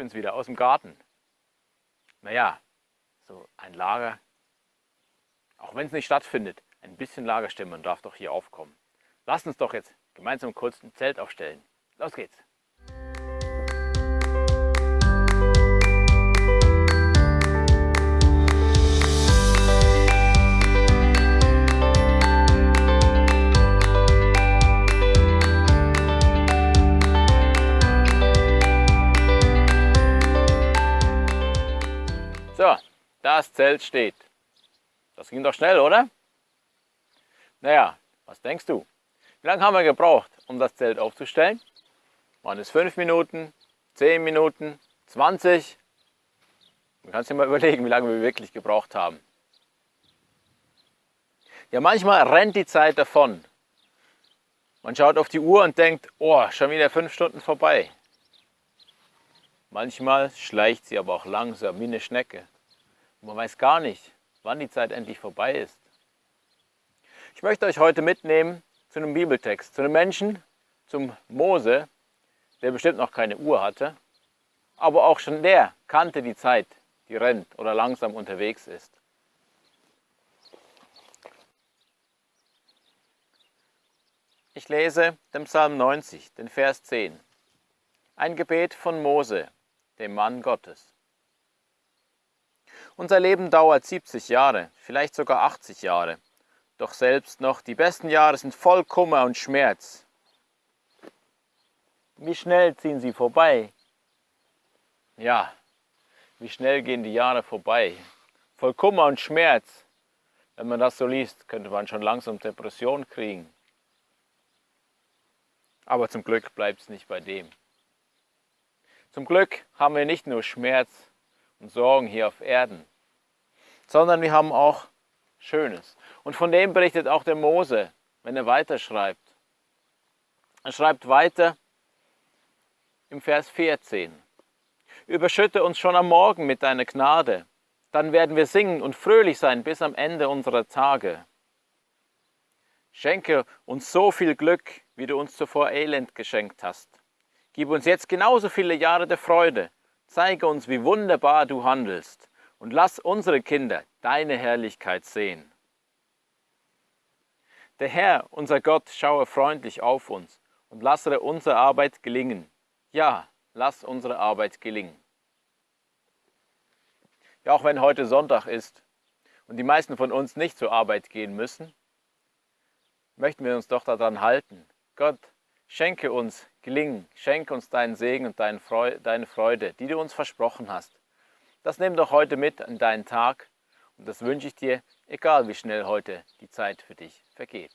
Bin's wieder aus dem Garten. Naja, so ein Lager, auch wenn es nicht stattfindet, ein bisschen Lagerstimmung darf doch hier aufkommen. Lasst uns doch jetzt gemeinsam kurz ein Zelt aufstellen. Los geht's! So, das Zelt steht. Das ging doch schnell, oder? Naja, was denkst du? Wie lange haben wir gebraucht, um das Zelt aufzustellen? Waren es 5 Minuten, 10 Minuten, 20? Du kannst dir mal überlegen, wie lange wir wirklich gebraucht haben. Ja, manchmal rennt die Zeit davon. Man schaut auf die Uhr und denkt, oh, schon wieder 5 Stunden vorbei. Manchmal schleicht sie aber auch langsam wie eine Schnecke. Man weiß gar nicht, wann die Zeit endlich vorbei ist. Ich möchte euch heute mitnehmen zu einem Bibeltext, zu einem Menschen, zum Mose, der bestimmt noch keine Uhr hatte, aber auch schon der kannte die Zeit, die rennt oder langsam unterwegs ist. Ich lese den Psalm 90, den Vers 10. Ein Gebet von Mose, dem Mann Gottes. Unser Leben dauert 70 Jahre, vielleicht sogar 80 Jahre. Doch selbst noch die besten Jahre sind voll Kummer und Schmerz. Wie schnell ziehen sie vorbei? Ja, wie schnell gehen die Jahre vorbei? Voll Kummer und Schmerz. Wenn man das so liest, könnte man schon langsam Depression kriegen. Aber zum Glück bleibt es nicht bei dem. Zum Glück haben wir nicht nur Schmerz und Sorgen hier auf Erden, sondern wir haben auch Schönes. Und von dem berichtet auch der Mose, wenn er weiterschreibt. Er schreibt weiter im Vers 14. Überschütte uns schon am Morgen mit deiner Gnade, dann werden wir singen und fröhlich sein bis am Ende unserer Tage. Schenke uns so viel Glück, wie du uns zuvor Elend geschenkt hast. Gib uns jetzt genauso viele Jahre der Freude. Zeige uns, wie wunderbar du handelst. Und lass unsere Kinder deine Herrlichkeit sehen. Der Herr, unser Gott, schaue freundlich auf uns und lasse unsere Arbeit gelingen. Ja, lass unsere Arbeit gelingen. Ja, auch wenn heute Sonntag ist und die meisten von uns nicht zur Arbeit gehen müssen, möchten wir uns doch daran halten. Gott, Schenke uns Gelingen, schenke uns deinen Segen und deine Freude, die du uns versprochen hast. Das nimm doch heute mit in deinen Tag und das wünsche ich dir, egal wie schnell heute die Zeit für dich vergeht.